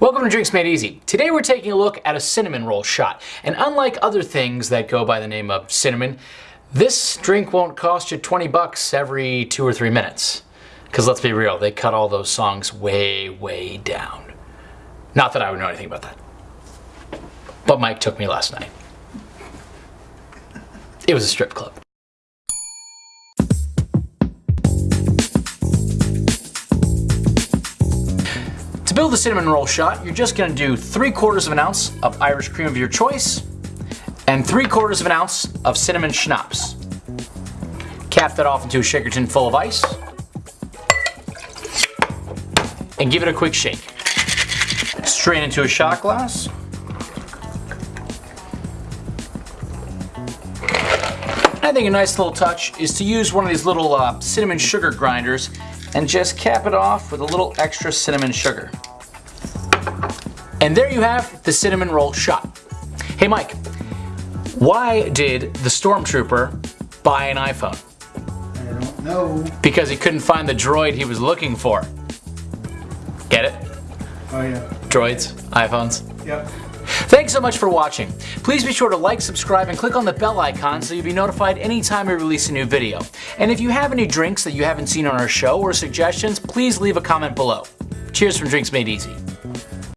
Welcome to Drinks Made Easy. Today we're taking a look at a cinnamon roll shot. And unlike other things that go by the name of cinnamon, this drink won't cost you 20 bucks every two or three minutes. Because let's be real, they cut all those songs way, way down. Not that I would know anything about that. But Mike took me last night. It was a strip club. Build the cinnamon roll shot, you're just gonna do three quarters of an ounce of Irish cream of your choice and three quarters of an ounce of cinnamon schnapps. Cap that off into a shaker tin full of ice and give it a quick shake. Strain into a shot glass. I think a nice little touch is to use one of these little uh, cinnamon sugar grinders and just cap it off with a little extra cinnamon sugar. And there you have the cinnamon roll shot. Hey Mike, why did the stormtrooper buy an iPhone? I don't know. Because he couldn't find the droid he was looking for. Get it? Oh yeah. Droids, iPhones. Yep. Thanks so much for watching. Please be sure to like, subscribe, and click on the bell icon so you'll be notified anytime we release a new video. And if you have any drinks that you haven't seen on our show or suggestions, please leave a comment below. Cheers from Drinks Made Easy.